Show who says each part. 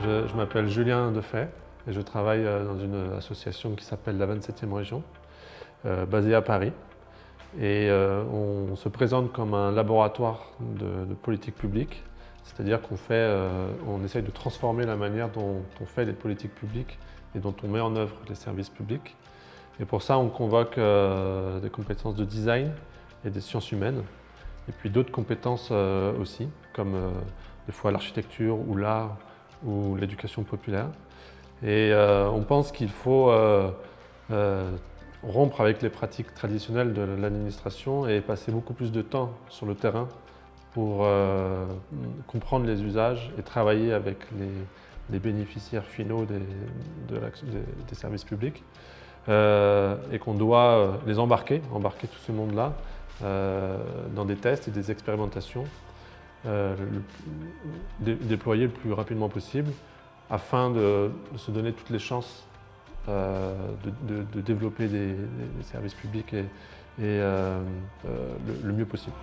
Speaker 1: Je, m'appelle Julien Defay et je travaille euh, dans une association qui s'appelle la 27e région, euh, basée à Paris. Et euh, on se présente comme un laboratoire de, politique publique, c'est-à-dire qu'on on essaye de transformer la manière dont on fait les politiques publiques et dont on met en œuvre les services publics. Et pour ça, on convoque des compétences de design et des sciences humaines, et puis d'autres compétences aussi, comme des fois l'architecture ou l'art ou l'éducation populaire. Et euh, on pense qu'il faut euh, euh, rompre avec les pratiques traditionnelles de l'administration et passer beaucoup plus de temps sur le terrain pour comprendre les usages et travailler avec les, bénéficiaires finaux des, des services publics. et qu'on doit les embarquer, embarquer tout ce monde-là dans des tests et des expérimentations euh, déployer le plus rapidement possible afin de, se donner toutes les chances euh, de, développer des, services publics et, euh, le mieux possible.